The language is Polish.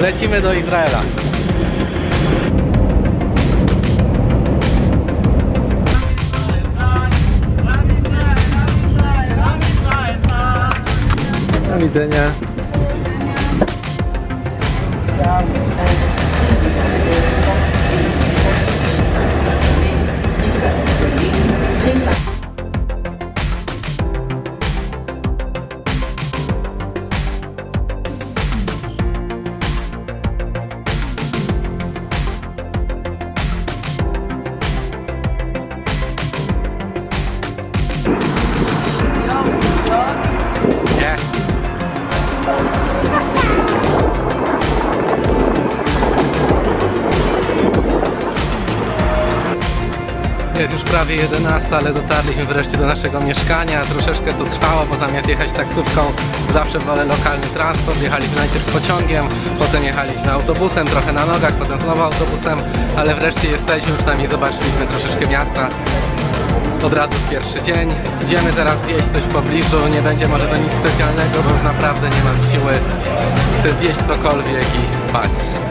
Lecimy do Izraela. Do widzenia. Jest już prawie 11, ale dotarliśmy wreszcie do naszego mieszkania. Troszeczkę to trwało, bo zamiast jechać taksówką zawsze wolę lokalny transport. Jechaliśmy najpierw pociągiem, potem jechaliśmy autobusem, trochę na nogach, potem znowu autobusem, ale wreszcie jesteśmy, przynajmniej zobaczyliśmy troszeczkę miasta. Od razu pierwszy dzień. Idziemy teraz zjeść coś w pobliżu, nie będzie może to nic specjalnego, bo już naprawdę nie mam siły. Chcę zjeść cokolwiek i spać.